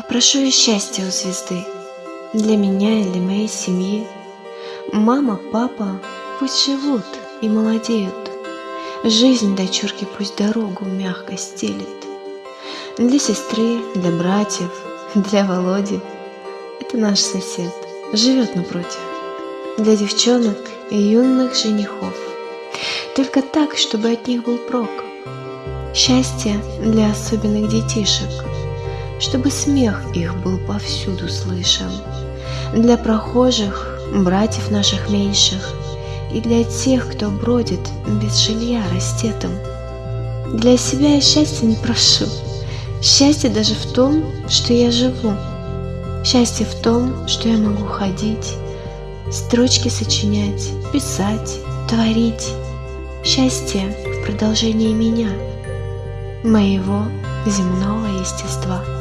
Попрошу я счастья у звезды Для меня и для моей семьи. Мама, папа пусть живут и молодеют. Жизнь дочурки пусть дорогу мягко стелит. Для сестры, для братьев, для Володи. Это наш сосед, живет напротив. Для девчонок и юных женихов. Только так, чтобы от них был прок. Счастье для особенных детишек – чтобы смех их был повсюду слышен. Для прохожих, братьев наших меньших, и для тех, кто бродит без жилья растетым. Для себя я счастья не прошу. Счастье даже в том, что я живу. Счастье в том, что я могу ходить, строчки сочинять, писать, творить. Счастье в продолжении меня, моего земного естества.